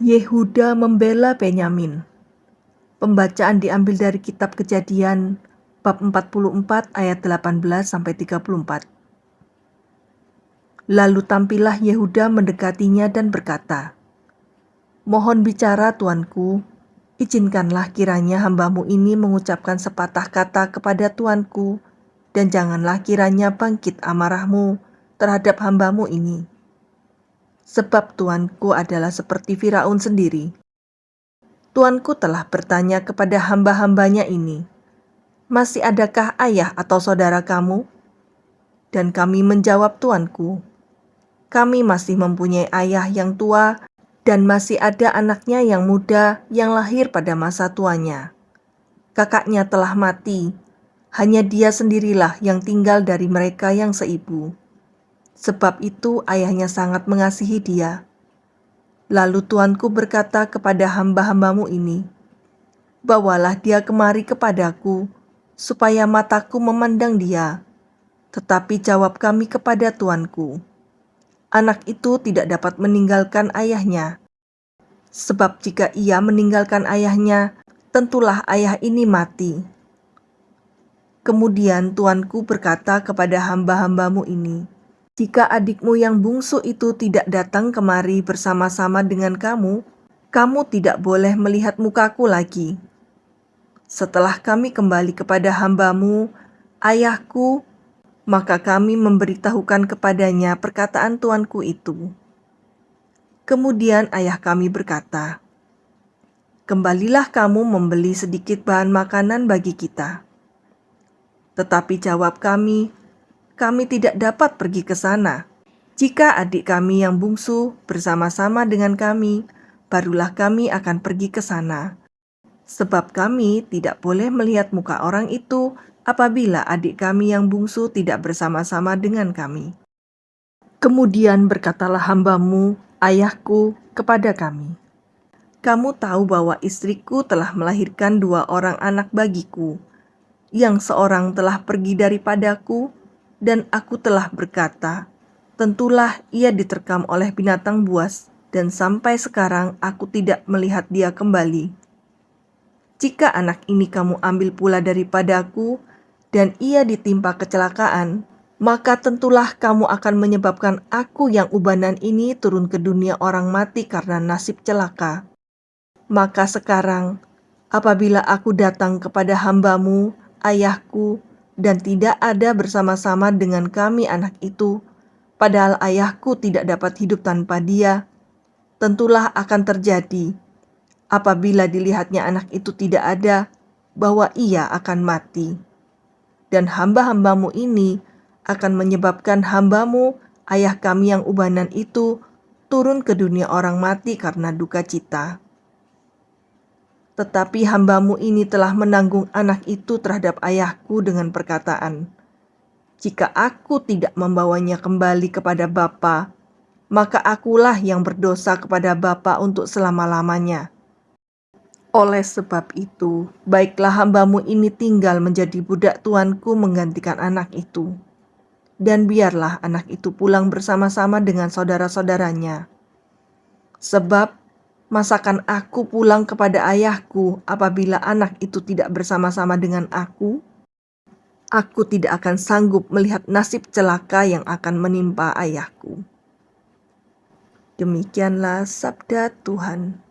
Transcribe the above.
Yehuda membela Benyamin. Pembacaan diambil dari kitab Kejadian bab 44 ayat 18 sampai 34. Lalu tampillah Yehuda mendekatinya dan berkata, Mohon bicara tuanku, izinkanlah kiranya hambamu ini mengucapkan sepatah kata kepada tuanku, dan janganlah kiranya bangkit amarahmu terhadap hambamu ini sebab tuanku adalah seperti Firaun sendiri. Tuanku telah bertanya kepada hamba-hambanya ini, masih adakah ayah atau saudara kamu? Dan kami menjawab tuanku, kami masih mempunyai ayah yang tua dan masih ada anaknya yang muda yang lahir pada masa tuanya. Kakaknya telah mati, hanya dia sendirilah yang tinggal dari mereka yang seibu. Sebab itu ayahnya sangat mengasihi dia. Lalu tuanku berkata kepada hamba-hambamu ini, Bawalah dia kemari kepadaku, supaya mataku memandang dia. Tetapi jawab kami kepada tuanku, Anak itu tidak dapat meninggalkan ayahnya. Sebab jika ia meninggalkan ayahnya, tentulah ayah ini mati. Kemudian tuanku berkata kepada hamba-hambamu ini, jika adikmu yang bungsu itu tidak datang kemari bersama-sama dengan kamu, kamu tidak boleh melihat mukaku lagi. Setelah kami kembali kepada hambamu, ayahku, maka kami memberitahukan kepadanya perkataan tuanku itu. Kemudian ayah kami berkata, Kembalilah kamu membeli sedikit bahan makanan bagi kita. Tetapi jawab kami, kami tidak dapat pergi ke sana. Jika adik kami yang bungsu bersama-sama dengan kami, barulah kami akan pergi ke sana. Sebab kami tidak boleh melihat muka orang itu apabila adik kami yang bungsu tidak bersama-sama dengan kami. Kemudian berkatalah hambamu, ayahku, kepada kami, Kamu tahu bahwa istriku telah melahirkan dua orang anak bagiku, yang seorang telah pergi daripadaku, dan aku telah berkata, tentulah ia diterkam oleh binatang buas, dan sampai sekarang aku tidak melihat dia kembali. Jika anak ini kamu ambil pula daripadaku, dan ia ditimpa kecelakaan, maka tentulah kamu akan menyebabkan aku yang ubanan ini turun ke dunia orang mati karena nasib celaka. Maka sekarang, apabila aku datang kepada hambamu, ayahku, dan tidak ada bersama-sama dengan kami anak itu, padahal ayahku tidak dapat hidup tanpa dia, tentulah akan terjadi apabila dilihatnya anak itu tidak ada, bahwa ia akan mati. Dan hamba-hambamu ini akan menyebabkan hambamu, ayah kami yang ubanan itu, turun ke dunia orang mati karena duka cita. Tetapi hambamu ini telah menanggung anak itu terhadap ayahku dengan perkataan, Jika aku tidak membawanya kembali kepada Bapa, maka akulah yang berdosa kepada Bapa untuk selama-lamanya. Oleh sebab itu, baiklah hambamu ini tinggal menjadi budak tuanku menggantikan anak itu. Dan biarlah anak itu pulang bersama-sama dengan saudara-saudaranya. Sebab Masakan aku pulang kepada ayahku apabila anak itu tidak bersama-sama dengan aku? Aku tidak akan sanggup melihat nasib celaka yang akan menimpa ayahku. Demikianlah sabda Tuhan.